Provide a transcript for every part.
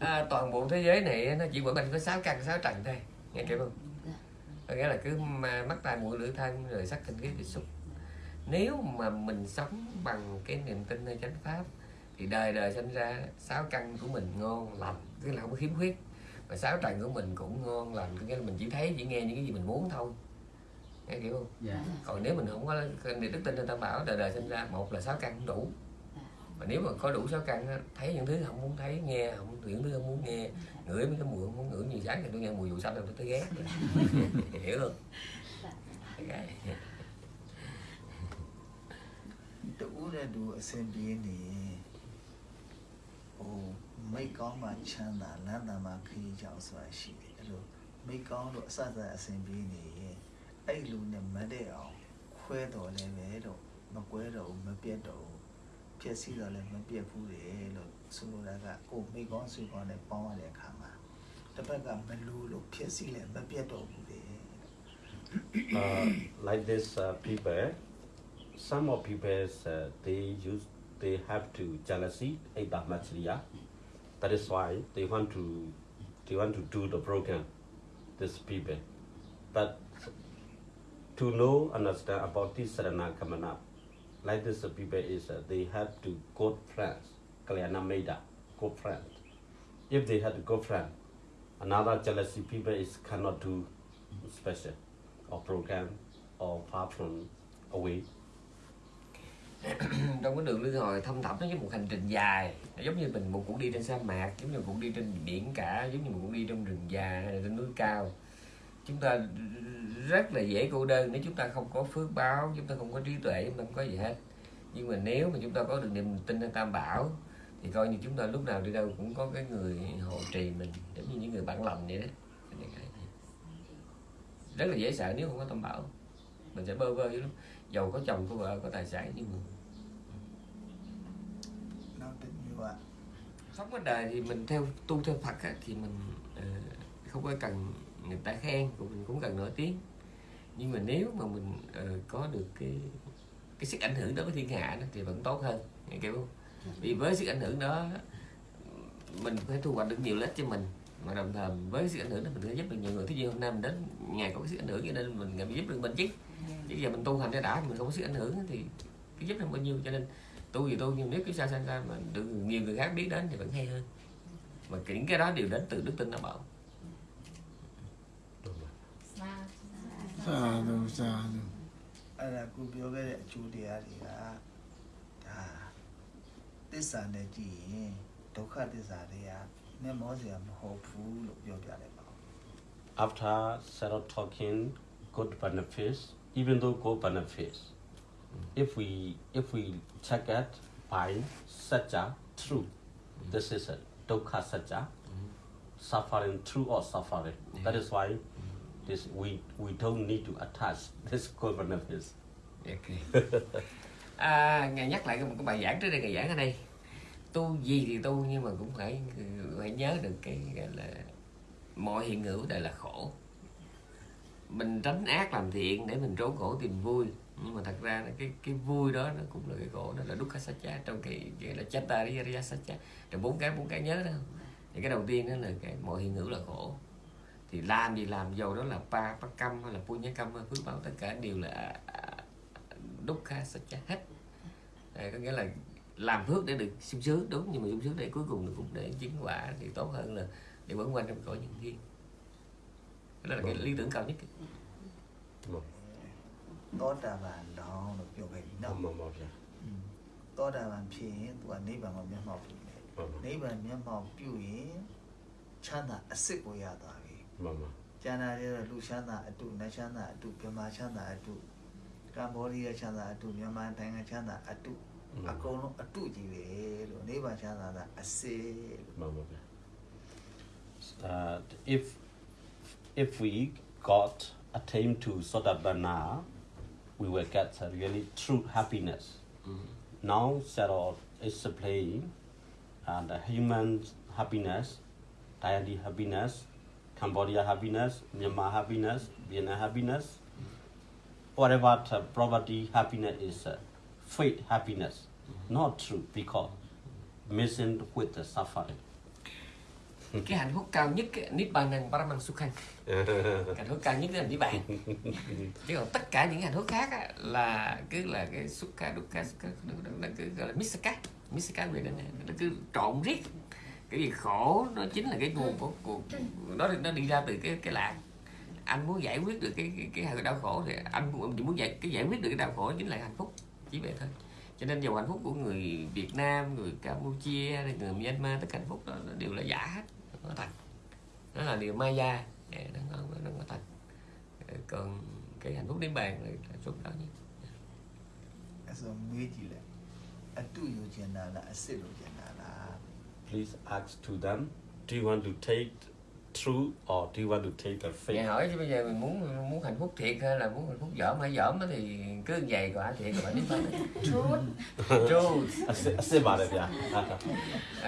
à, toàn bộ thế giới này nó chỉ quẩn quanh có sáu căn sáu trần thôi. Nghe kịp không? Có nghĩa là cứ mắt tai mũi lưỡi thân rồi sắc kinh khí tiếp xúc. Nếu mà mình sống bằng cái niềm tin nơi chánh pháp thì đời đời sinh ra sáu căn của mình ngon lành tức là không có khiếm khuyết. Và sáu trần của mình cũng ngon lành có nghĩa là mình chỉ thấy chỉ nghe những cái gì mình muốn thôi. Nghe hiểu không? Dạ. Còn nếu mình không có niềm đức tin nên tam bảo đời đời sinh ra một là sáu căn không đủ mà nếu mà có đủ sáu căn thấy những thứ không muốn thấy, nghe không, những thứ không muốn nghe, ngửi mấy cái mùi không muốn ngửi như sáng thì tôi nghe mùi vụ xanh tôi tới ghét. Hiểu không? Okay. uraduwa sembieni ô mấy kong mà chan là lan là mà khi chao swa shi lo mai kong lo sa da sembieni ye ai lu ne ma de ao khwe do le về do mà quê do mà piet do အစဉ်ပြေးနေရင်အဲ့လူနဲ့မတည့်အောင်ခွဲတော်လည်းပဲတော့မကွဲတော့ဘူးမပြတ်တော့ဘူးဖြစ်စီတော့လည်းမပြတ်ဘူးလေလို့ဆိုလိုတာကကိုမိတ်ကောင်းဆွေကောင်းနဲ့ပေါင်းရတဲ့အခါမှာတစ်ဖက်ကမလူလို့ဖြစ်စီလည်းမပြတ်တော့ဘူးလေ uh, like this uh, people, some of people uh, they use they have to jealousy Machriya. That is why they want to they want to do the program. This people, but to know understand about this Sarana Kamana, Like this uh, people is uh, they have to go friends, Kalyana Meda, good. If they had to go friend, another jealousy people is cannot do special or program or far from away. trong cái đường luân hồi thâm thẳm nó giống một hành trình dài nó giống như mình một cuộc đi trên sa mạc giống như một cuộc đi trên biển cả giống như một cuộc đi trong rừng già hay là trên núi cao chúng ta rất là dễ cô đơn nếu chúng ta không có phước báo chúng ta không có trí tuệ chúng ta không có gì hết. Nhưng mà nếu mà chúng ta có được niềm tin nơi tam bảo thì coi như chúng ta lúc nào đi đâu cũng có cái người hộ trì mình giống như những người bạn lòng vậy đó. Rất là dễ sợ nếu không có tam bảo. Mình sẽ bơ vơ dữ lắm. Giàu có chồng có vợ có tài sản nhưng mà sống ở đời thì mình theo tu theo Phật á, thì mình uh, không có cần người ta khen cũng mình cũng cần nổi tiếng. Nhưng mà nếu mà mình uh, có được cái cái sức ảnh hưởng đó với thiên hạ đó, thì vẫn tốt hơn nghe kiểu. Không vì với sức ảnh hưởng đó mình phải thu hoạch được nhiều lợi ích cho mình mà đồng thời với sức ảnh hưởng đó mình sẽ giúp được nhiều người. Thứ gì hôm nay mình đến ngày có cái sức ảnh hưởng cho nên mình ngày giúp được mình chứ chứ giờ mình tu hành cho đã mình không có sức ảnh hưởng thì cái giúp được bao nhiêu? Cho nên tu gì tu nhưng nếu cái sao sao mà được nhiều người khác biết đến thì vẫn hay hơn. Mà những cái đó đều đến từ đức tin nó bảo. သာဓုသာဓု အဲ့ဒါကိုပြောခဲ့တဲ့အကျိုးတရားတွေကဒါသစ္စာနဲ့ကြည့်ရင်ဒုက္ခသစ္စာတွေကမျက်မောစရာမဟုတ်ဘူးလို့ပြောပြလိုက်ပါဦး After Sarah talking good benefits, even though good benefits, if we if we check it by saja true, this is a dukkha saja, suffering true or suffering. That is why this we we don't need to attach this good benefits. ok. À, ngài nhắc lại một cái bài giảng trước đây ngài giảng ở đây. Tu gì thì tu nhưng mà cũng phải phải nhớ được cái gọi là mọi hiện hữu đều là khổ. Mình tránh ác làm thiện để mình trốn khổ tìm vui. Nhưng mà thật ra cái cái vui đó nó cũng là cái khổ đó là dukkha satcha trong cái gọi là chatta riya satcha. Trong bốn cái bốn cái nhớ đó. Thì cái đầu tiên đó là cái mọi hiện hữu là khổ thì làm gì làm dầu đó là pa bắc cam hay là pu nhé cam phước báo tất cả đều là à, đúc kha sạch hết. Có nghĩa là làm phước để được sung sướng đúng nhưng mà sung sướng để cuối cùng cũng để chứng quả thì tốt hơn là để vẫn quanh trong cõi nhân thiên đó là cái lý tưởng cao nhất. Có đà bàn đó được nhiều hình đó có đà bàn phía và nấy bàn một miếng mọc nấy bàn miếng mọc biểu hiện chana à, sức của nhà tài မျက်မှောက်ပြုတယ် Mama, နိဗ္ဗာန်မျက်မှောက်ပြုရင်ချမ်းသာအစ်စ်ကိုရသွားပြီ mama. ကျန်တာတွေတော့လူချမ်းသာအတုနတ်ချမ်းသာအတုဗမာချမ်းသာအတုကမ္ဘောဒီးယားချမ်းသာအတုမြန်မာနိုင်ငံချမ်းသာအတုအကုန်လုံးအတုကြီးပဲလို့နိဗ္ဗာန်ချမ်းသာတာအစစ်လို့ Mama, yeah. Uh, if if we got attained to Sotabana, we will get a really true happiness. Now Sarah is playing and the human happiness, Thailand happiness, Cambodia happiness, Myanmar happiness, Vietnam happiness, whatever the property happiness is uh, fake happiness, not true because missing with the suffering. cái hạnh phúc cao nhất á, Nibbanan Paramang Sukhan hạnh phúc cao nhất là niết bàn. Chứ còn tất cả những hạnh phúc khác á, là cứ là cái sukha dukkha nó, cứ gọi là misaka misaka về đó nó cứ trộn riết cái việc khổ nó chính là cái nguồn của, của nó nó đi ra từ cái cái lạc anh muốn giải quyết được cái cái, cái đau khổ thì anh chỉ muốn giải cái giải quyết được cái đau khổ chính là hạnh phúc chỉ vậy thôi cho nên dòng hạnh phúc của người Việt Nam người Campuchia người Myanmar tất cả hạnh phúc đó đều là giả hết nó thật nó là điều Maya nó nó nó có thật còn cái hạnh phúc đến bàn là hạnh phúc đó nhé Hãy subscribe cho kênh Ghiền Mì Gõ Để không bỏ lỡ những video hấp dẫn please ask to them do you want to take true or do you want to take a fake? Vậy hỏi chứ bây giờ mình muốn muốn hạnh phúc thiệt hay là muốn hạnh phúc dởm hay dởm thì cứ vậy quả thiệt rồi đến tới. Truth. Truth. Sẽ bảo được dạ.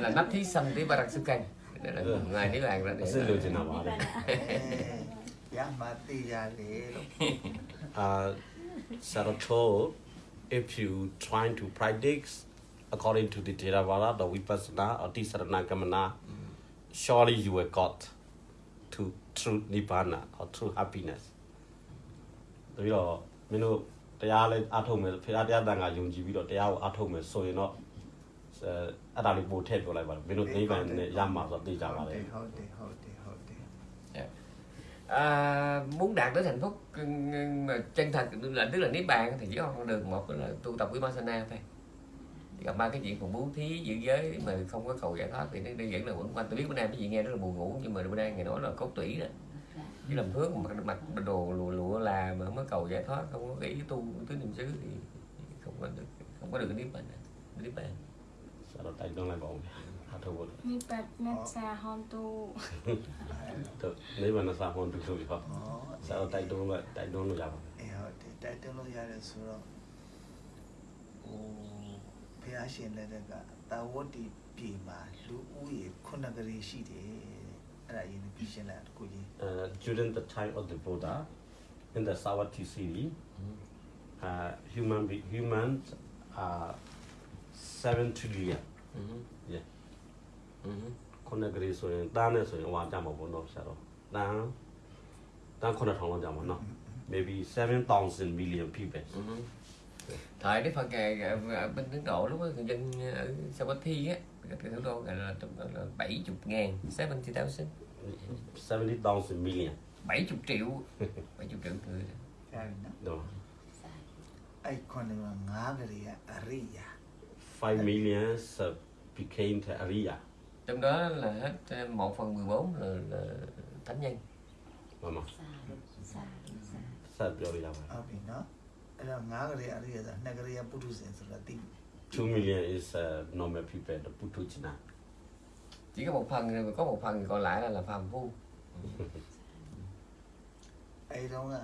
Là nắp thí xanh tí barak sư canh. Đây là cùng ngài đi bàn ra để. Sẽ lưu trình nào bảo được. Dạ mà tí ra if you trying to predict according to the Theravada, the Vipassana or Tisarana Gamana, surely you will got to true Nibbana or true happiness. တပြီးတော့မင်းတို့တရားလေးအထုတ်မယ်ဖေရတရားတန်ခါယုံကြည်ပြီးတော့တရားကိုအထုတ်မယ်ဆိုရင်တော့အဲအဲ့ဒါလေးပို့ထည့်ပြောလိုက်ပါမင်းတို့နိဗ္ဗာန်နဲ့ရမှာဆိုတော့သိကြပါလေ ဟုတ်တယ်ဟုတ်တယ်ဟုတ်တယ် à, muốn đạt đến hạnh phúc ừ, mà chân thật là tức là niết bàn thì chỉ có con đường một là tu tập vipassana thôi gặp ba cái chuyện còn bố thí giữ giới mà không có cầu giải thoát thì nó đơn giản là quẩn. Quanh tôi biết bữa nay cái gì nghe rất là buồn ngủ nhưng mà bữa nay ngày nói là cốt tủy đó. Chứ làm phước mặc mặc đồ lụa lụa là mà không có cầu giải thoát không có nghĩ tu tứ niệm xứ thì không có được không có được niết bàn niết bàn. Sao đầu tay tương lai bọn niết bàn nát sa hôn tu. Niết bàn nát sa hôn tu thôi không sao tay tương lai tay tương lai giàu tay tương lai giàu là sao ဘုရားရှင်လက်ထက်ကတာဝတိပြည်မှာလူဦးရေခုနှစ်ကလေးရှိတယ်အဲ့ဒါအရင်ပြရှင်းလိုက်တခုကြီး uh, during the time of the Buddha in the Savatthi series uh, human be, humans are 7 trillion ừ. yeah Ừ. ခုနကလေးဆိုရင်တန်းနဲ့ဆိုရင်ဟိုကြမှာပေါ့နော်ဆရာတော်တန်းတန်း9000လောက်ကြမှာနော် maybe 7000 million people Ừ. thời đức phật ở bên ấn độ lúc đó người dân ở sao quanh thi á thủ đô gọi là bảy chục ngàn seventy thousand seventy thousand million bảy chục triệu bảy chục triệu người đó Economy ngagria aria. five millions became the aria. Trong đó là hết 1 phần 14 là, là thánh nhân. Vâng. Sao rồi đâu ạ? Ở đó. အဲ့တော့ငါးကလေးအရိယာဆိုနှစ်ကလေးကပုထုဇဉ်ဆိုတာတိ2 million is uh, normal people the Putuchina chỉ có một phần rồi có một phần còn lại là là phàm phu အဲ့တော့က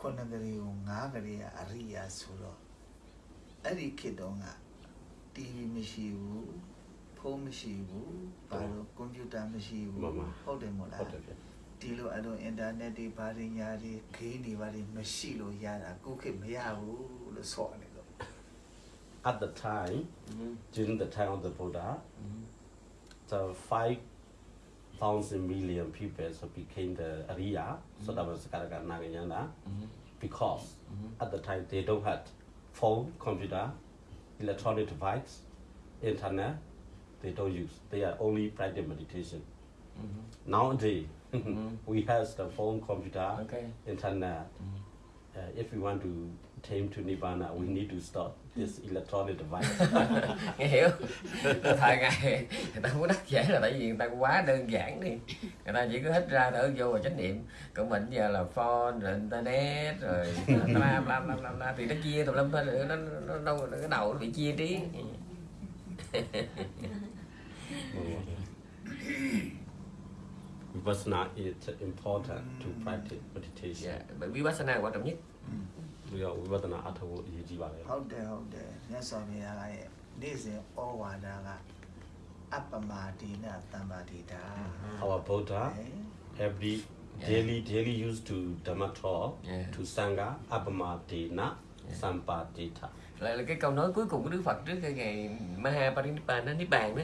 ခုနှစ်ကလေးကိုငါးကလေးကအရိယာဆိုတော့အဲ့ဒီခေတ်တုန်းက TV မရှိဘူးဖုန်းမရှိဘူးဘာလို့ကွန်ပျူတာမရှိဘူးမှန်ပါဟုတ်တယ်မို့လားဟုတ်တယ်ဗျ ဒီလိုအဲ့လိုအင်တာနက်တွေဘာတွေညာတွေဂိမ်းတွေဘာတွေမရှိလို့ရတာကိုခေတ်မရဘူးလို့ဆိုရတယ်လို့ at the time ừ. during the time of the Buddha Ừ. the 5,000 million people so became the Arya, so that was Karaka Nagayana, Ừ. because at the time they don't have phone, computer, electronic device, internet, they don't use. They are only practice meditation. Ừ. Nowadays, Mhm. we have the phone, computer, ok internet. Mhm. Uh, if we want to tame to Nibbana, we need to stop this electronic device. nghe hiểu thời ngày người ta có đắc dễ là tại vì người ta quá đơn giản đi người ta chỉ có hít ra thở vô và chánh niệm còn mình giờ là phone rồi internet rồi bla bla bla bla, bla. thì nó chia tùm lum thôi nó, nó, nó cái đầu nó bị chia trí Vipassana is important to practice meditation. Yeah, but Vipassana what I mean? We are Vipassana afterward. Out there, out there. That's what we are. This is all one. Appamadina Tamadita. Our Buddha, every daily, daily used to Dhamma talk, to Sangha, Appamadina, Sampadita. Lại là cái câu nói cuối cùng của Đức Phật trước cái ngày Maha Parinibbana Nibbàn đó.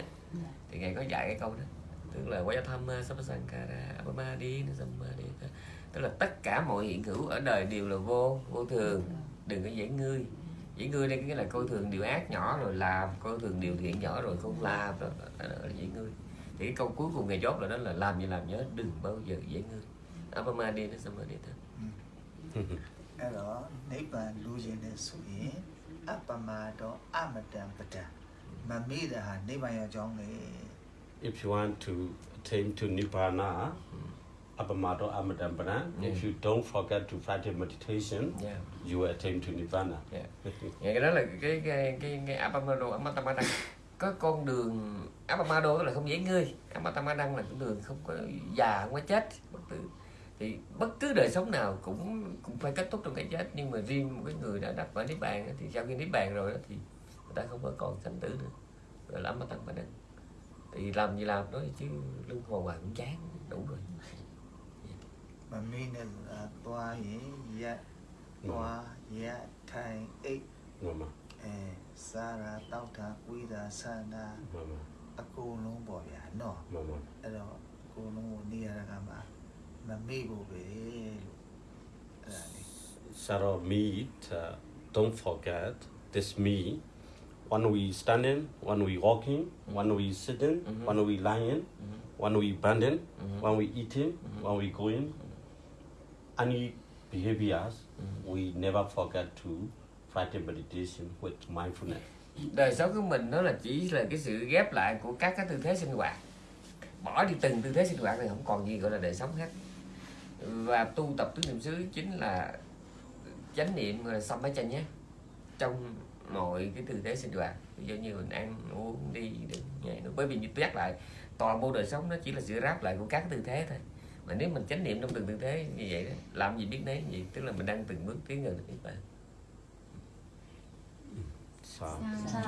Thì Ngài có dạy cái câu đó. tức là Vayathamma Sampasankara Abhamadi Samadhi tức là tất cả mọi hiện hữu ở đời đều là vô vô thường đừng có dễ ngươi dễ ngươi đây nghĩa là coi thường điều ác nhỏ rồi làm coi thường điều thiện nhỏ rồi không làm đó, đó, đó là dễ ngươi thì cái câu cuối cùng ngày chốt là đó là làm gì làm nhớ đừng bao giờ dễ ngươi Abhamadi Samadhi thôi အဲ့တော့နိဗ္ဗာန်လူကျင်တဲ့ဆိုရင်အပ္ပမတောအမတံပဒံမမေ့တဲ့ဟာနိဗ္ဗာန်ရောက်ကြောင်းလေ If you want to attain to Nibbana, Abhamato Amadampana, if you don't forget to practice meditation, yeah. you will attain to Nibbana. Yeah. Vậy cái đó là cái cái cái, cái Abamado Amatamada có con đường Abamado tức là không dễ ngươi. Amatamada là con đường không có già không có chết. Bất tử thì bất cứ đời sống nào cũng cũng phải kết thúc trong cái chết. Nhưng mà riêng một cái người đã đắc quả niết bàn thì sau khi niết bàn rồi đó thì người ta không có còn sanh tử nữa. Gọi là Amatamada thì làm gì làm đó chứ lưng hồ hoài cũng chán đủ rồi. Mà mình là toa dạ ừ. toa dạ thay ích. Mama eh sara tao tha quy ra sa na. Mama cô no bỏ ya nọ. Mama alo cô no ni ra ga mà. Mà mi bo be sara meet uh, don't forget this me When we standing, when we walking, when we sitting, when we lying, when we bending, when we eating, when we going, any behaviors, we never forget to practice meditation with mindfulness. đời sống của mình nó là chỉ là cái sự ghép lại của các cái tư thế sinh hoạt. Bỏ đi từng tư thế sinh hoạt thì không còn gì gọi là đời sống hết. Và tu tập tứ niệm xứ chính là chánh niệm gọi là sampachanya nhé trong mọi cái tư thế sinh hoạt ví dụ như mình ăn uống đi đứng nhảy nữa bởi vì như tôi nhắc lại toàn bộ đời sống nó chỉ là sự ráp lại của các tư thế thôi mà nếu mình chánh niệm trong từng tư thế như vậy đó làm gì biết nấy gì tức là mình đang từng bước tiến gần đến niết bàn So, သာသာ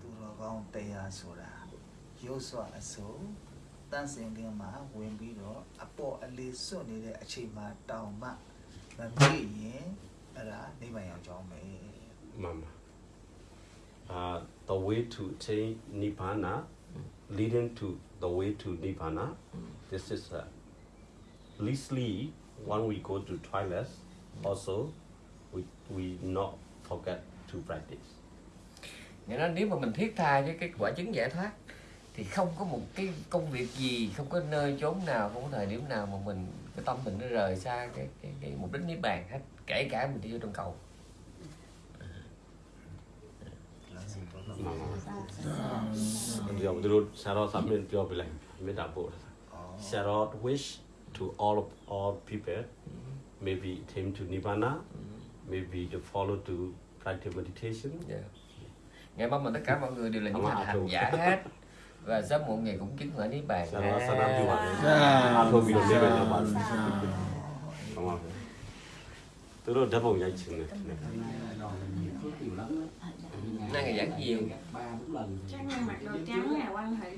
သူတော်ကောင်းတရားဆိုတာရုပ်စွာအစိုးတန်းစင်ကင်းမှာဝင်ပြီးတော့အပေါ်အလေးစွတ်နေတဲ့အချိန်မှာတောင်မှမမေ့ရင်အဲ့ဒါနိဗ္ဗာန်ရောက်ကြောင်းပဲ Mama. Uh, the way to attain Nibbana, leading to the way to Nibbana, this is uh, leastly when we go to toilets, also we, we not forget to practice. Nghĩa là nếu mà mình thiết tha với cái quả chứng giải thoát thì không có một cái công việc gì, không có nơi chốn nào, không có thời điểm nào mà mình cái tâm mình nó rời xa cái cái, cái mục đích niết bàn hết, kể cả mình đi vô trong cầu. Yang dulu Sarot sambil dia bilang, minta buat. Sarot wish to all of all people, maybe came to Nibbana, maybe to follow to practice meditation. Yeah. Ngày mong mà tất cả mọi người đều là những hành hành giả hết và sớm muộn ngày cũng chứng ở niết bàn. Sarot Sarot Nibbana. Sarot Nibbana. Sarot. Tôi đã bồng dây chừng này. Nay ngày giảng nhiều. Chắc là mặc đồ trắng là quan hệ